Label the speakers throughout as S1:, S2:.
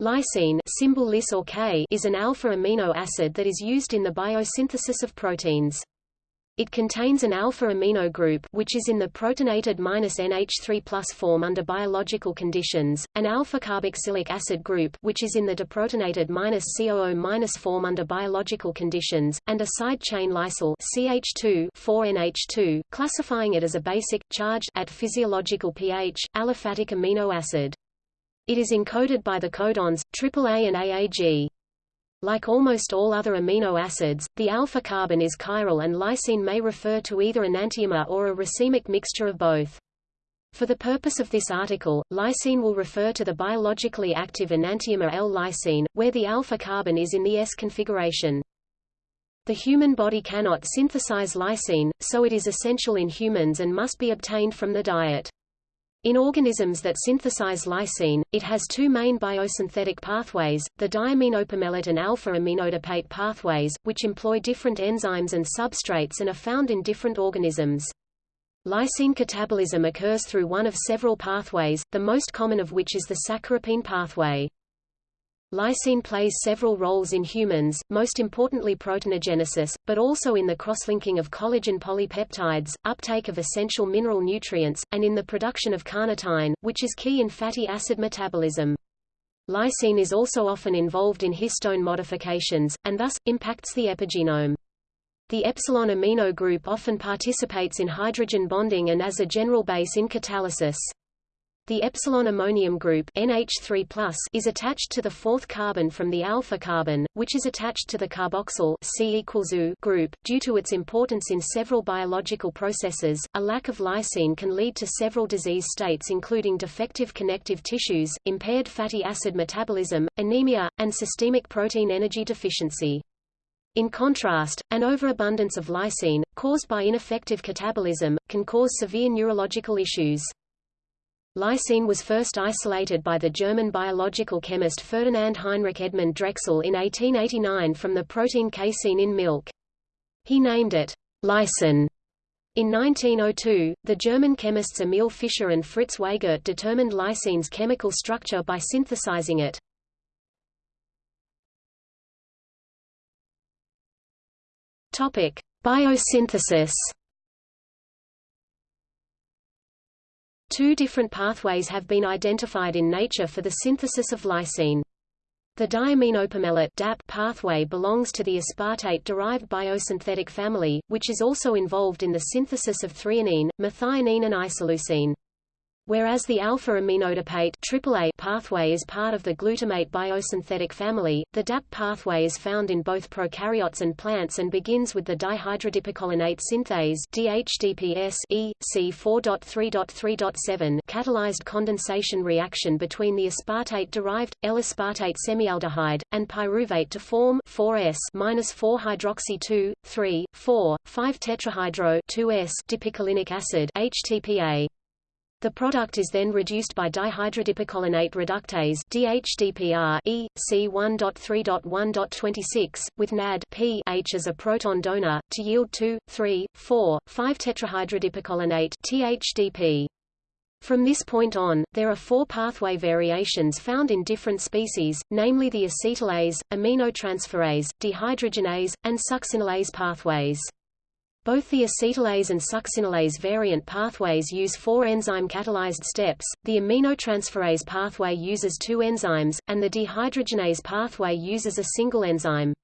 S1: Lysine symbol Lys or K is an alpha amino acid that is used in the biosynthesis of proteins. It contains an alpha amino group which is in the protonated NH3 form under biological conditions, an alpha carboxylic acid group which is in the deprotonated COO- form under biological conditions, and a side chain lysyl CH2 4NH2, classifying it as a basic charged at physiological pH aliphatic amino acid. It is encoded by the codons, AAA and AAG. Like almost all other amino acids, the alpha carbon is chiral and lysine may refer to either an enantiomer or a racemic mixture of both. For the purpose of this article, lysine will refer to the biologically active enantiomer L-lysine, where the alpha carbon is in the S configuration. The human body cannot synthesize lysine, so it is essential in humans and must be obtained from the diet. In organisms that synthesize lysine, it has two main biosynthetic pathways, the diaminopimelate and alpha-aminoadipate pathways, which employ different enzymes and substrates and are found in different organisms. Lysine catabolism occurs through one of several pathways, the most common of which is the saccharopine pathway. Lysine plays several roles in humans, most importantly proteinogenesis, but also in the crosslinking of collagen polypeptides, uptake of essential mineral nutrients, and in the production of carnitine, which is key in fatty acid metabolism. Lysine is also often involved in histone modifications, and thus, impacts the epigenome. The epsilon amino group often participates in hydrogen bonding and as a general base in catalysis. The epsilon ammonium group NH3+ is attached to the fourth carbon from the alpha carbon, which is attached to the carboxyl C group. Due to its importance in several biological processes, a lack of lysine can lead to several disease states including defective connective tissues, impaired fatty acid metabolism, anemia, and systemic protein energy deficiency. In contrast, an overabundance of lysine, caused by ineffective catabolism, can cause severe neurological issues. Lysine was first isolated by the German biological chemist Ferdinand Heinrich Edmund Drechsel in 1889 from the protein casein in milk. He named it lysine. In 1902, the German chemists Emil Fischer and Fritz Weigert determined lysine's chemical structure by synthesizing it. Topic: Biosynthesis Two different pathways have been identified in nature for the synthesis of lysine. The diaminopimelate DAP pathway belongs to the aspartate-derived biosynthetic family, which is also involved in the synthesis of threonine, methionine and isoleucine. Whereas the alpha-aminoadipate AAA pathway is part of the glutamate biosynthetic family, the DAP pathway is found in both prokaryotes and plants and begins with the dihydrodipicolinate synthase DHDPS E, C4.3.3.7 catalyzed condensation reaction between the aspartate-derived, L-aspartate semialdehyde, and pyruvate to form 4S-4-hydroxy 2, 3, 4, 5-tetrahydro 2S dipicolinic acid HTPA. The product is then reduced by dihydrodipicolinate reductase DHDPR E, C1.3.1.26, with NAD P H as a proton donor, to yield 2, 3, 4, 5-tetrahydrodipicolinate THDP. From this point on, there are four pathway variations found in different species, namely the acetylase, aminotransferase, dehydrogenase, and succinylase pathways. Both the acetylase and succinylase variant pathways use four enzyme catalyzed steps, the aminotransferase pathway uses two enzymes, and the dehydrogenase pathway uses a single enzyme.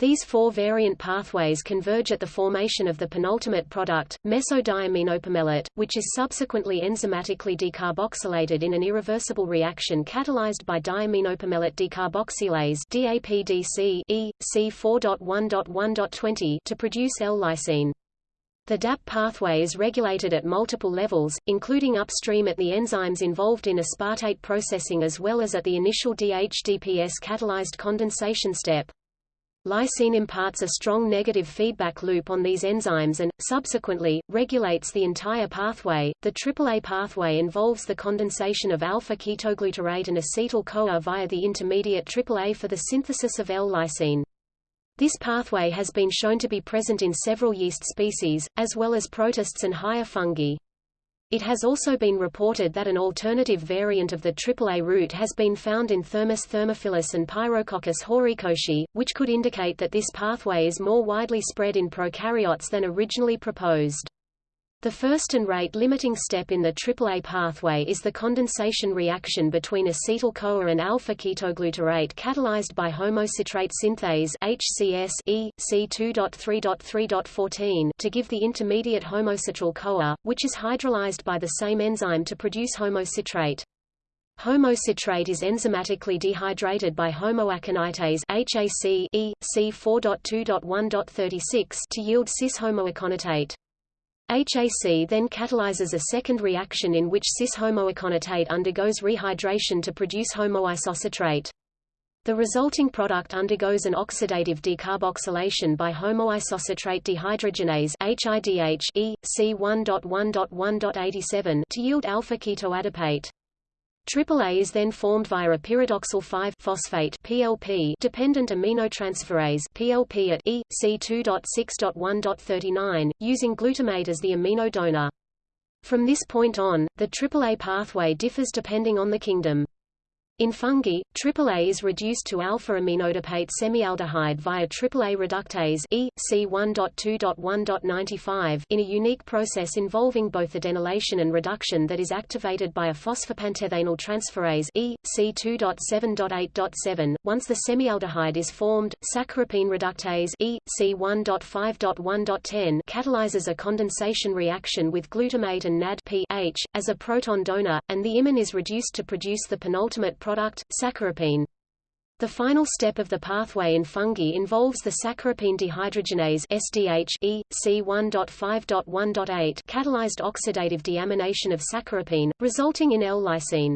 S1: These four variant pathways converge at the formation of the penultimate product, mesodiaminopimelate, which is subsequently enzymatically decarboxylated in an irreversible reaction catalyzed by diaminopimelate decarboxylase DAPDC E, C4.1.1.20 to produce L-lysine. The DAP pathway is regulated at multiple levels, including upstream at the enzymes involved in aspartate processing as well as at the initial DHDPS catalyzed condensation step. Lysine imparts a strong negative feedback loop on these enzymes and, subsequently, regulates the entire pathway. The AAA pathway involves the condensation of alpha-ketoglutarate and acetyl-CoA via the intermediate AAA for the synthesis of L-lysine. This pathway has been shown to be present in several yeast species, as well as protists and higher fungi. It has also been reported that an alternative variant of the AAA route has been found in Thermus thermophilus and Pyrococcus horikoshii, which could indicate that this pathway is more widely spread in prokaryotes than originally proposed. The first and rate-limiting step in the AAA pathway is the condensation reaction between acetyl-CoA and alpha-ketoglutarate catalyzed by homocitrate synthase HCS e C2.3.3.14 to give the intermediate homocitryl-CoA, which is hydrolyzed by the same enzyme to produce homocitrate. Homocitrate is enzymatically dehydrated by homoaconitase HAC e C4.2.1.36 to yield cis-homoaconitate. HAC then catalyzes a second reaction in which cis-homoaconitate undergoes rehydration to produce homoisocitrate. The resulting product undergoes an oxidative decarboxylation by homoisocitrate dehydrogenase HIDH e C1.1.1.87 to yield alpha-ketoadipate. AAA is then formed via a pyridoxal 5-phosphate PLP dependent aminotransferase PLP at E C2.6.1.39 using glutamate as the amino donor. From this point on, the AAA pathway differs depending on the kingdom. In fungi, AAA is reduced to alpha-aminoadipate semialdehyde via AAA reductase E, C1.2.1.95 in a unique process involving both adenylation and reduction that is activated by a phosphopantetheinyl transferase E, C2.7.8.7. Once the semialdehyde is formed, saccharopine reductase E, C1.5.1.10 catalyzes a condensation reaction with glutamate and NAD-PH, as a proton donor, and the imine is reduced to produce the penultimate product, saccharopine. The final step of the pathway in fungi involves the saccharopine dehydrogenase SDH e, C1.5.1.8 catalyzed oxidative deamination of saccharopine, resulting in L-lysine.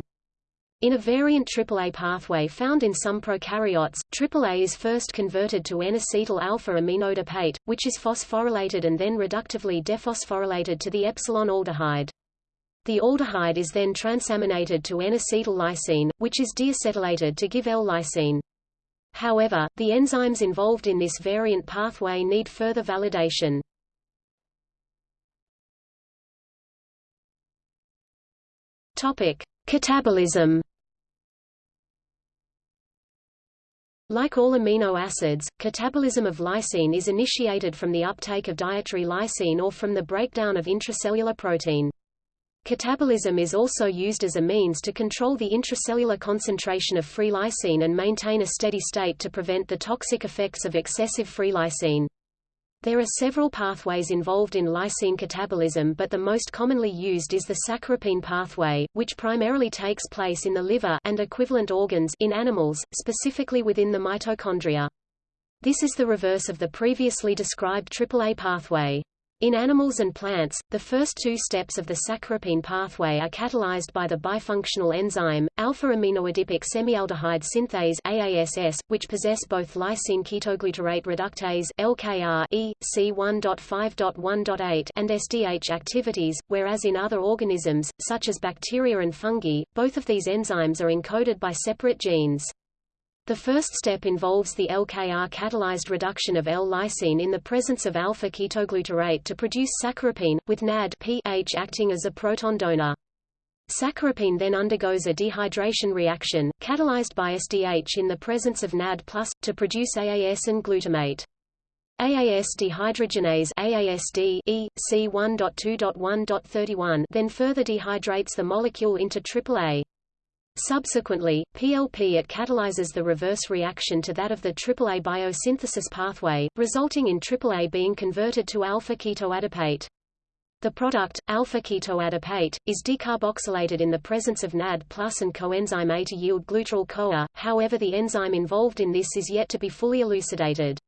S1: In a variant AAA pathway found in some prokaryotes, AAA is first converted to N-acetyl alpha-aminoadipate, which is phosphorylated and then reductively dephosphorylated to the epsilon aldehyde. The aldehyde is then transaminated to N-acetyl lysine, which is deacetylated to give L-lysine. However, the enzymes involved in this variant pathway need further validation. Topic: Catabolism. Like all amino acids, catabolism of lysine is initiated from the uptake of dietary lysine or from the breakdown of intracellular protein. Catabolism is also used as a means to control the intracellular concentration of free lysine and maintain a steady state to prevent the toxic effects of excessive free lysine. There are several pathways involved in lysine catabolism but the most commonly used is the saccharopine pathway, which primarily takes place in the liver and equivalent organs in animals, specifically within the mitochondria. This is the reverse of the previously described AAA pathway. In animals and plants, the first two steps of the saccharopine pathway are catalyzed by the bifunctional enzyme, alpha-aminoadipic semialdehyde synthase AASS, which possess both lysine ketoglutarate reductase LKR e, C1.5.1.8 and SDH activities, whereas in other organisms, such as bacteria and fungi, both of these enzymes are encoded by separate genes. The first step involves the LKR-catalyzed reduction of L-lysine in the presence of alpha-ketoglutarate to produce saccharopine, with NAD-PH acting as a proton donor. Saccharopine then undergoes a dehydration reaction, catalyzed by SDH in the presence of NAD+, to produce AAS and glutamate. AAS dehydrogenase AASD e, C1.2.1.31 then further dehydrates the molecule into AAA. Subsequently, PLP it catalyzes the reverse reaction to that of the AAA biosynthesis pathway, resulting in AAA being converted to alpha-ketoadipate. The product, alpha-ketoadipate, is decarboxylated in the presence of NAD plus and coenzyme A to yield glutaryl-CoA, however the enzyme involved in this is yet to be fully elucidated.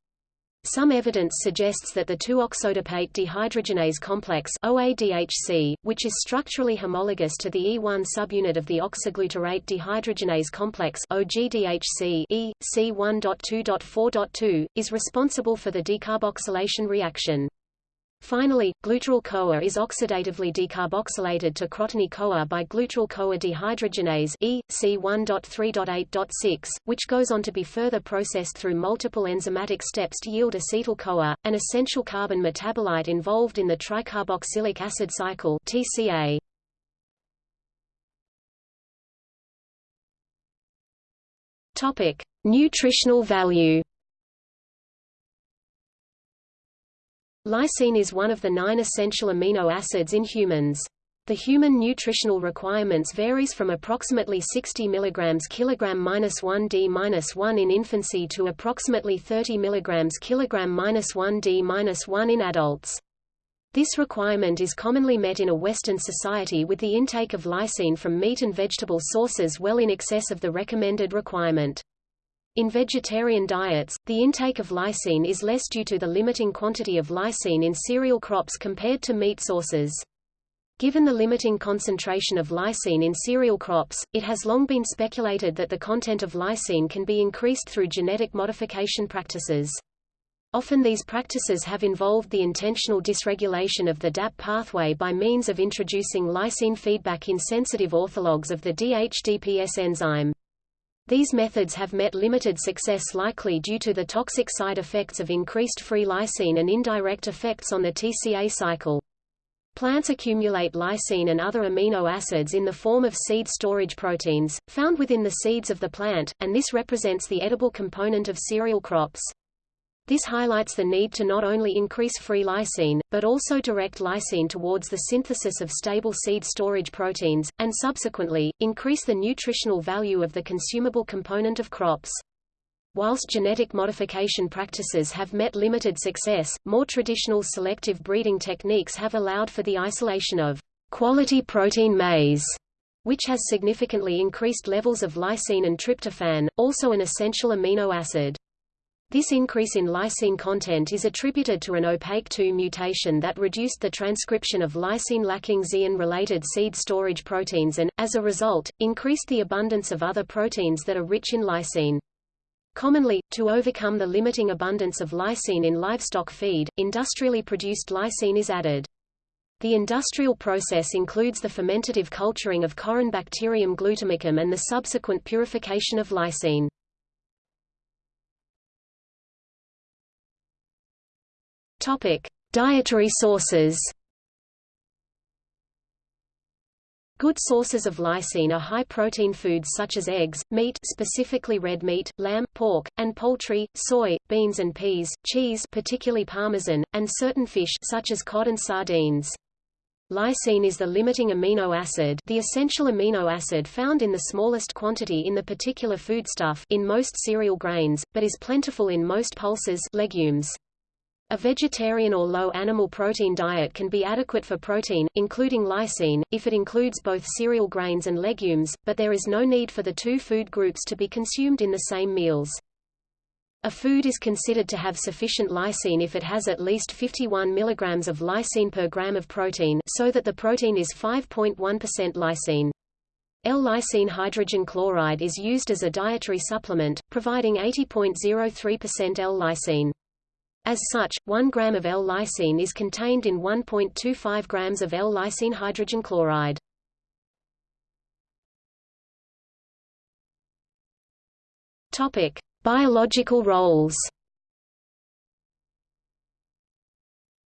S1: Some evidence suggests that the 2-oxoadipate dehydrogenase complex OADHC, which is structurally homologous to the E1 subunit of the oxoglutarate dehydrogenase complex OGDHC E, C1.2.4.2, is responsible for the decarboxylation reaction. Finally, glutaryl-CoA is oxidatively decarboxylated to crotonyl CoA by glutaryl-CoA dehydrogenase E, C1.3.8.6, which goes on to be further processed through multiple enzymatic steps to yield acetyl-CoA, an essential carbon metabolite involved in the tricarboxylic acid cycle TCA. Nutritional value Lysine is one of the nine essential amino acids in humans. The human nutritional requirements varies from approximately 60 mg kg-1 d-1 in infancy to approximately 30 mg kg-1 d-1 in adults. This requirement is commonly met in a Western society with the intake of lysine from meat and vegetable sources well in excess of the recommended requirement. In vegetarian diets, the intake of lysine is less due to the limiting quantity of lysine in cereal crops compared to meat sources. Given the limiting concentration of lysine in cereal crops, it has long been speculated that the content of lysine can be increased through genetic modification practices. Often these practices have involved the intentional dysregulation of the DAP pathway by means of introducing lysine feedback in sensitive orthologs of the DHDPS enzyme. These methods have met limited success likely due to the toxic side effects of increased free lysine and indirect effects on the TCA cycle. Plants accumulate lysine and other amino acids in the form of seed storage proteins, found within the seeds of the plant, and this represents the edible component of cereal crops. This highlights the need to not only increase free lysine, but also direct lysine towards the synthesis of stable seed storage proteins, and subsequently, increase the nutritional value of the consumable component of crops. Whilst genetic modification practices have met limited success, more traditional selective breeding techniques have allowed for the isolation of quality protein maize, which has significantly increased levels of lysine and tryptophan, also an essential amino acid. This increase in lysine content is attributed to an opaque2 mutation that reduced the transcription of lysine-lacking zein-related seed storage proteins and, as a result, increased the abundance of other proteins that are rich in lysine. Commonly, to overcome the limiting abundance of lysine in livestock feed, industrially produced lysine is added. The industrial process includes the fermentative culturing of Corynebacterium glutamicum and the subsequent purification of lysine. Topic: Dietary sources. Good sources of lysine are high-protein foods such as eggs, meat specifically red meat, lamb, pork, and poultry, soy, beans and peas, cheese particularly parmesan, and certain fish such as cod and sardines. Lysine is the limiting amino acid the essential amino acid found in the smallest quantity in the particular foodstuff in most cereal grains, but is plentiful in most pulses legumes. A vegetarian or low animal protein diet can be adequate for protein, including lysine, if it includes both cereal grains and legumes, but there is no need for the two food groups to be consumed in the same meals. A food is considered to have sufficient lysine if it has at least 51 mg of lysine per gram of protein so that the protein is 5.1% lysine. L-lysine hydrogen chloride is used as a dietary supplement, providing 80.03% L-lysine. As such, 1 gram of L-lysine is contained in 1.25 grams of L-lysine hydrogen chloride. Topic: Biological roles.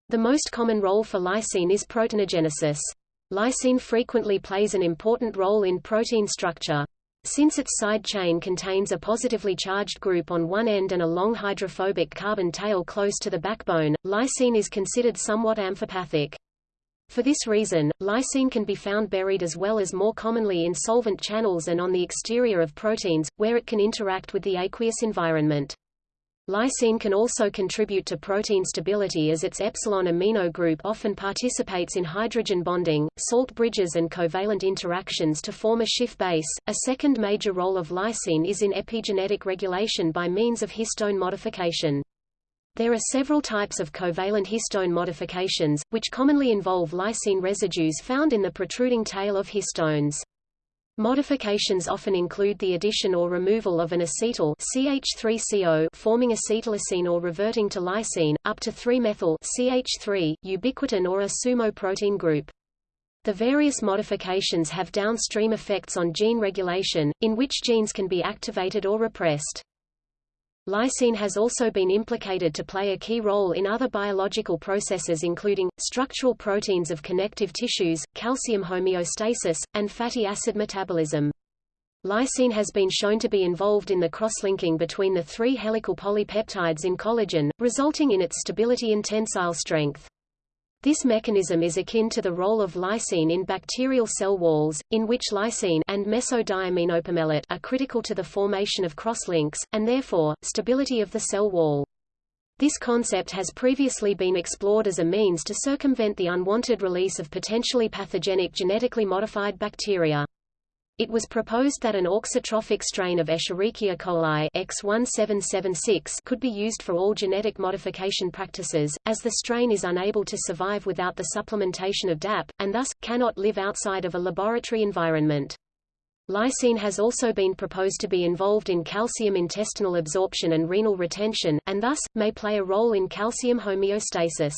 S1: The most common role for lysine is proteinogenesis. Lysine frequently plays an important role in protein structure. Since its side chain contains a positively charged group on one end and a long hydrophobic carbon tail close to the backbone, lysine is considered somewhat amphipathic. For this reason, lysine can be found buried as well as more commonly in solvent channels and on the exterior of proteins, where it can interact with the aqueous environment. Lysine can also contribute to protein stability as its epsilon amino group often participates in hydrogen bonding, salt bridges and covalent interactions to form a Schiff base. A second major role of lysine is in epigenetic regulation by means of histone modification. There are several types of covalent histone modifications, which commonly involve lysine residues found in the protruding tail of histones. Modifications often include the addition or removal of an acetyl CH3CO forming acetyllysine or reverting to lysine, up to 3-methyl CH3, ubiquitin or a sumo protein group. The various modifications have downstream effects on gene regulation, in which genes can be activated or repressed. Lysine has also been implicated to play a key role in other biological processes including, structural proteins of connective tissues, calcium homeostasis, and fatty acid metabolism. Lysine has been shown to be involved in the cross-linking between the three helical polypeptides in collagen, resulting in its stability and tensile strength. This mechanism is akin to the role of lysine in bacterial cell walls, in which lysine and mesodiaminopimelate are critical to the formation of crosslinks, and therefore, stability of the cell wall. This concept has previously been explored as a means to circumvent the unwanted release of potentially pathogenic genetically modified bacteria. It was proposed that an auxotrophic strain of Escherichia coli X1776 could be used for all genetic modification practices, as the strain is unable to survive without the supplementation of DAP, and thus, cannot live outside of a laboratory environment. Lysine has also been proposed to be involved in calcium intestinal absorption and renal retention, and thus, may play a role in calcium homeostasis.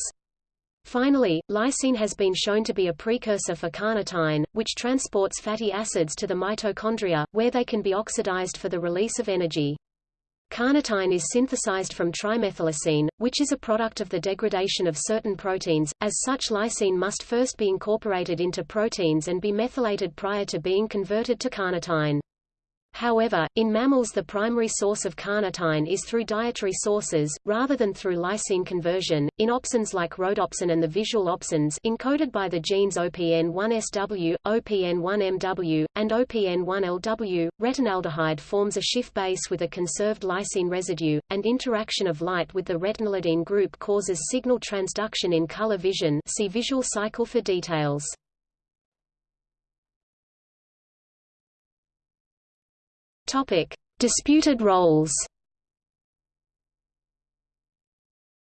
S1: Finally, lysine has been shown to be a precursor for carnitine, which transports fatty acids to the mitochondria, where they can be oxidized for the release of energy. Carnitine is synthesized from trimethyllysine, which is a product of the degradation of certain proteins, as such lysine must first be incorporated into proteins and be methylated prior to being converted to carnitine. However, in mammals the primary source of carnitine is through dietary sources, rather than through lysine conversion. In opsins like rhodopsin and the visual opsins encoded by the genes OPN1SW, OPN1MW, and OPN1LW, retinaldehyde forms a Schiff base with a conserved lysine residue, and interaction of light with the retinylidene group causes signal transduction in color vision see visual cycle for details. Topic: Disputed roles.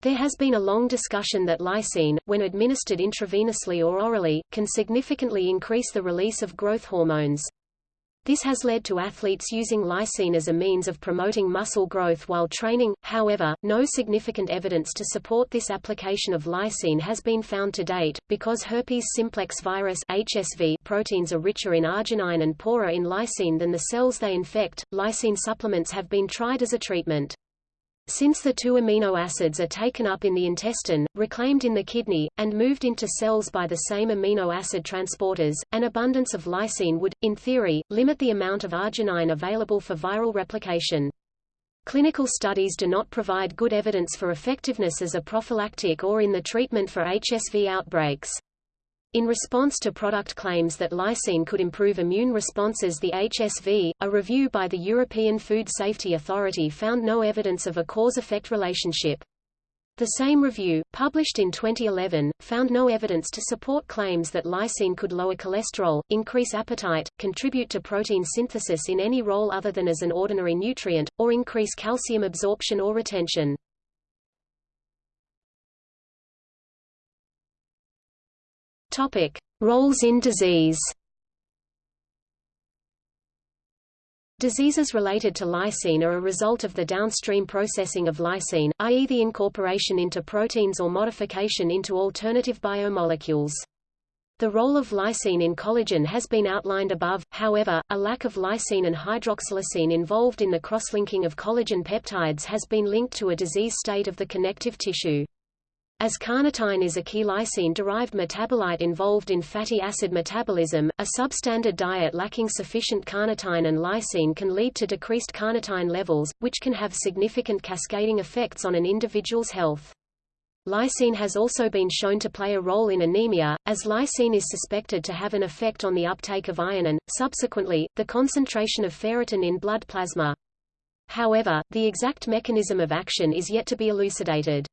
S1: There has been a long discussion that lysine, when administered intravenously or orally, can significantly increase the release of growth hormones. This has led to athletes using lysine as a means of promoting muscle growth while training, however, no significant evidence to support this application of lysine has been found to date, because herpes simplex virus HSV proteins are richer in arginine and poorer in lysine than the cells they infect. Lysine supplements have been tried as a treatment. Since the two amino acids are taken up in the intestine, reclaimed in the kidney, and moved into cells by the same amino acid transporters, an abundance of lysine would, in theory, limit the amount of arginine available for viral replication. Clinical studies do not provide good evidence for effectiveness as a prophylactic or in the treatment for HSV outbreaks. In response to product claims that lysine could improve immune responses the HSV, a review by the European Food Safety Authority found no evidence of a cause-effect relationship. The same review, published in 2011, found no evidence to support claims that lysine could lower cholesterol, increase appetite, contribute to protein synthesis in any role other than as an ordinary nutrient, or increase calcium absorption or retention. Topic: Roles in disease. Diseases related to lysine are a result of the downstream processing of lysine, i.e. the incorporation into proteins or modification into alternative biomolecules. The role of lysine in collagen has been outlined above, however, a lack of lysine and hydroxylysine involved in the cross-linking of collagen peptides has been linked to a disease state of the connective tissue. As carnitine is a key lysine-derived metabolite involved in fatty acid metabolism, a substandard diet lacking sufficient carnitine and lysine can lead to decreased carnitine levels, which can have significant cascading effects on an individual's health. Lysine has also been shown to play a role in anemia, as lysine is suspected to have an effect on the uptake of iron and, subsequently, the concentration of ferritin in blood plasma. However, the exact mechanism of action is yet to be elucidated.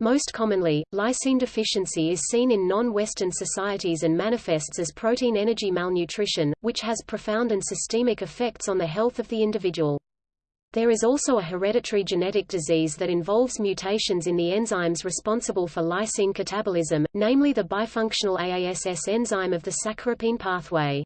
S1: Most commonly, lysine deficiency is seen in non-Western societies and manifests as protein energy malnutrition, which has profound and systemic effects on the health of the individual. There is also a hereditary genetic disease that involves mutations in the enzymes responsible for lysine catabolism, namely the bifunctional AASS enzyme of the saccharopine pathway.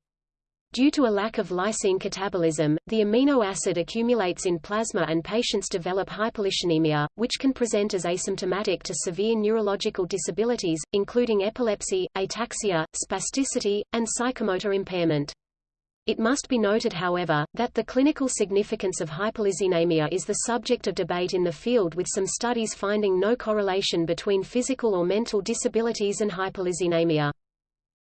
S1: Due to a lack of lysine catabolism, the amino acid accumulates in plasma and patients develop hyperlysinemia, which can present as asymptomatic to severe neurological disabilities, including epilepsy, ataxia, spasticity, and psychomotor impairment. It must be noted however, that the clinical significance of hyperlysinemia is the subject of debate in the field with some studies finding no correlation between physical or mental disabilities and hyperlysinemia.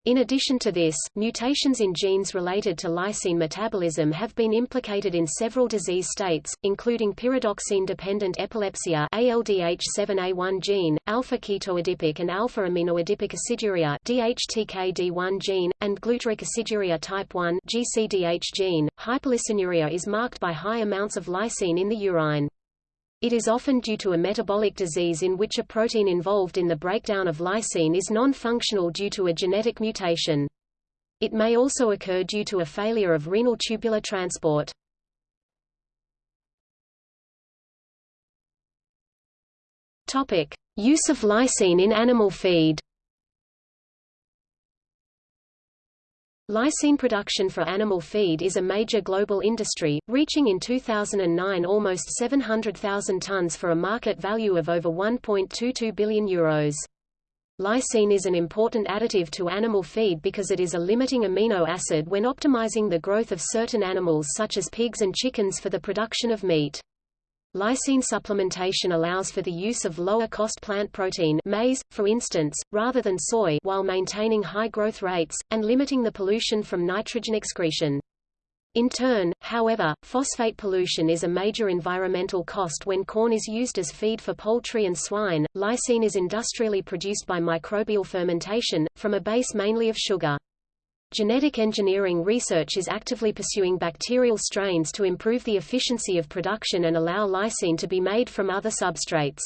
S1: In addition to this, mutations in genes related to lysine metabolism have been implicated in several disease states, including pyridoxine-dependent epilepsy ALDH7A1 gene, alpha-ketoadipic and alpha-aminoadipic aciduria DHTKD1 gene, and glutaric aciduria type 1 GCDH gene. Hyperlysinuria is marked by high amounts of lysine in the urine. It is often due to a metabolic disease in which a protein involved in the breakdown of lysine is non-functional due to a genetic mutation. It may also occur due to a failure of renal tubular transport. Topic: Use of lysine in animal feed. Lysine production for animal feed is a major global industry, reaching in 2009 almost 700,000 tons for a market value of over 1.22 billion euros. Lysine is an important additive to animal feed because it is a limiting amino acid when optimizing the growth of certain animals such as pigs and chickens for the production of meat. Lysine supplementation allows for the use of lower-cost plant protein maize, for instance, rather than soy while maintaining high growth rates, and limiting the pollution from nitrogen excretion. In turn, however, phosphate pollution is a major environmental cost when corn is used as feed for poultry and swine. Lysine is industrially produced by microbial fermentation, from a base mainly of sugar. Genetic engineering research is actively pursuing bacterial strains to improve the efficiency of production and allow lysine to be made from other substrates.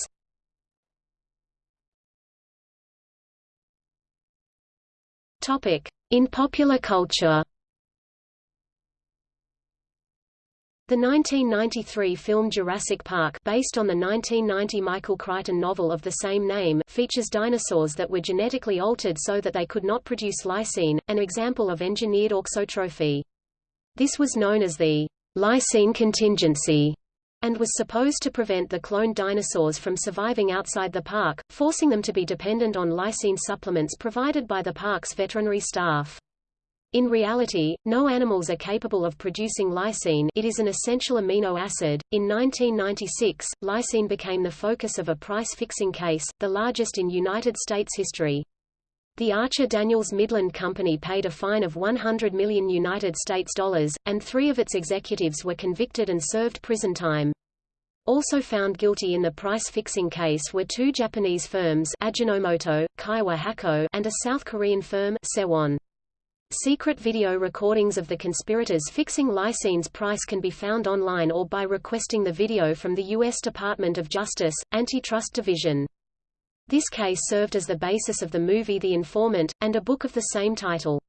S1: In popular culture The 1993 film Jurassic Park based on the 1990 Michael Crichton novel of the same name features dinosaurs that were genetically altered so that they could not produce lysine, an example of engineered auxotrophy. This was known as the lysine contingency and was supposed to prevent the cloned dinosaurs from surviving outside the park, forcing them to be dependent on lysine supplements provided by the park's veterinary staff. In reality, no animals are capable of producing lysine it is an essential amino acid. In 1996, lysine became the focus of a price-fixing case, the largest in United States history. The Archer Daniels Midland Company paid a fine of 100 million United States dollars, and three of its executives were convicted and served prison time. Also found guilty in the price-fixing case were two Japanese firms Ajinomoto, Kyowa Hakko, and a South Korean firm Sewon. Secret video recordings of the conspirators fixing lysine's price can be found online or by requesting the video from the U.S. Department of Justice, Antitrust Division. This case served as the basis of the movie The Informant, and a book of the same title.